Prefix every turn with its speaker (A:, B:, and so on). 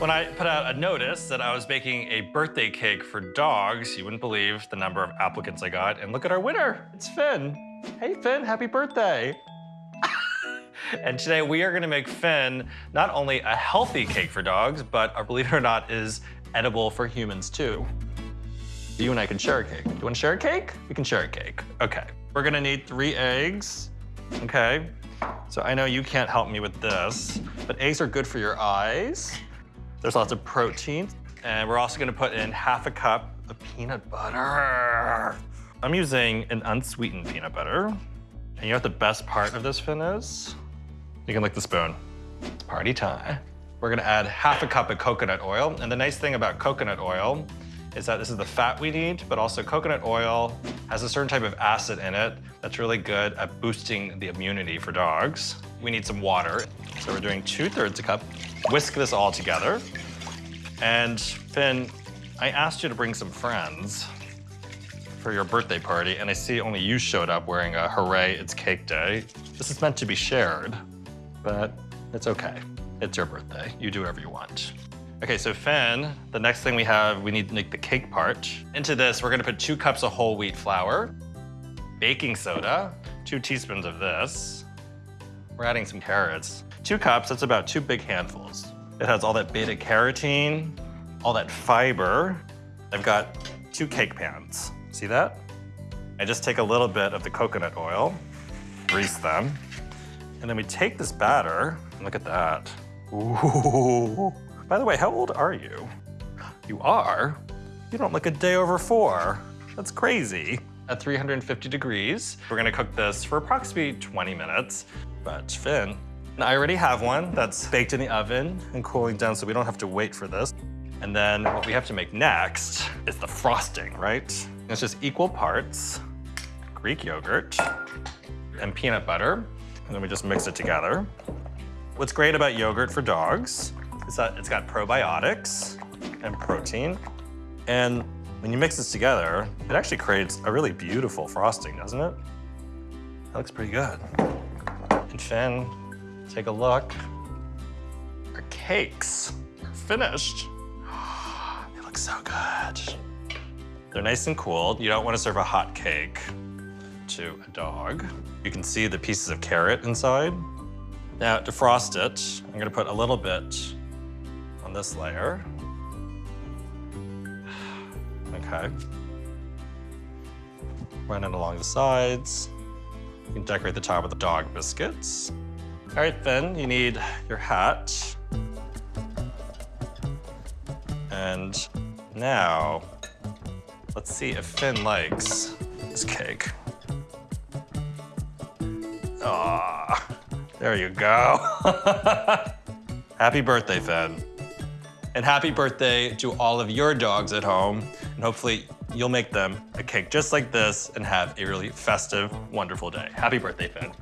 A: When I put out a notice that I was making a birthday cake for dogs, you wouldn't believe the number of applicants I got. And look at our winner, it's Finn. Hey Finn, happy birthday. and today we are gonna make Finn not only a healthy cake for dogs, but uh, believe it or not, is edible for humans too. You and I can share a cake. Do you wanna share a cake? We can share a cake. Okay. We're gonna need three eggs, okay? So I know you can't help me with this, but eggs are good for your eyes. There's lots of protein. And we're also gonna put in half a cup of peanut butter. I'm using an unsweetened peanut butter. And you know what the best part of this, Finn, is? You can lick the spoon. It's party time. We're gonna add half a cup of coconut oil. And the nice thing about coconut oil is that this is the fat we need, but also coconut oil has a certain type of acid in it that's really good at boosting the immunity for dogs. We need some water. So we're doing two thirds a cup. Whisk this all together. And Finn, I asked you to bring some friends for your birthday party, and I see only you showed up wearing a hooray, it's cake day. This is meant to be shared, but it's okay. It's your birthday. You do whatever you want. Okay, so Finn, the next thing we have, we need to make the cake part. Into this, we're gonna put two cups of whole wheat flour, baking soda, two teaspoons of this. We're adding some carrots. Two cups, that's about two big handfuls. It has all that beta carotene, all that fiber. I've got two cake pans. See that? I just take a little bit of the coconut oil, grease them, and then we take this batter, look at that. Ooh. By the way, how old are you? You are? You don't look a day over four. That's crazy. At 350 degrees, we're gonna cook this for approximately 20 minutes. But Finn, I already have one that's baked in the oven and cooling down so we don't have to wait for this. And then what we have to make next is the frosting, right? It's just equal parts Greek yogurt and peanut butter. And then we just mix it together. What's great about yogurt for dogs it's got probiotics and protein. And when you mix this together, it actually creates a really beautiful frosting, doesn't it? That looks pretty good. And Finn, take a look. Our cakes are finished. They look so good. They're nice and cool. You don't want to serve a hot cake to a dog. You can see the pieces of carrot inside. Now, to frost it, I'm gonna put a little bit on this layer. Okay. Run it along the sides. You can decorate the top with the dog biscuits. All right, Finn, you need your hat. And now, let's see if Finn likes this cake. Ah, there you go. Happy birthday, Finn. And happy birthday to all of your dogs at home. And hopefully you'll make them a cake just like this and have a really festive, wonderful day. Happy birthday, Finn.